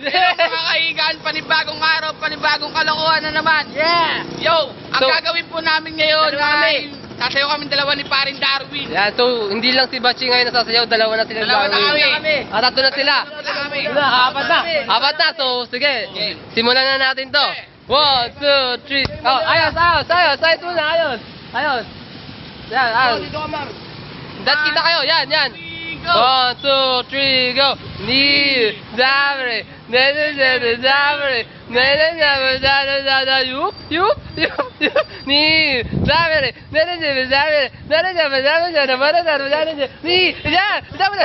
Hello mga kaigan, panibagong araw, panibagong kalokohan na naman. Yeah! Yo, ang So- gagawin po namin ngayon Dalawa ay sasayaw kami dalawa ni parin Darwin. Yan, so hindi lang si Bachi ngayon nasasayaw, dalawa na sila. Dalawa na gagawin. kami. Ah, tatlo na sila. Tatlo na kami. Apat na. Apat na, so sige. Okay. Simulan na natin to. One, two, three. Oh, ayos, ayos, ayos. Ayos muna, ayos. Ayos. Yan, ayos. Dat kita kayo, yan, yan. Go! One, two, three, go! Ni, dabre, ne, ne, ne, ne, dabre, ne, ne, ne, ne, da, da, da, da, yup, yup, yup, yup, ni, dabre, ne, ne, ne, ne, dabre, ne, ne, ne, ne, dabre, ne, ne, ne, ne, ne, ni, ya, dabre,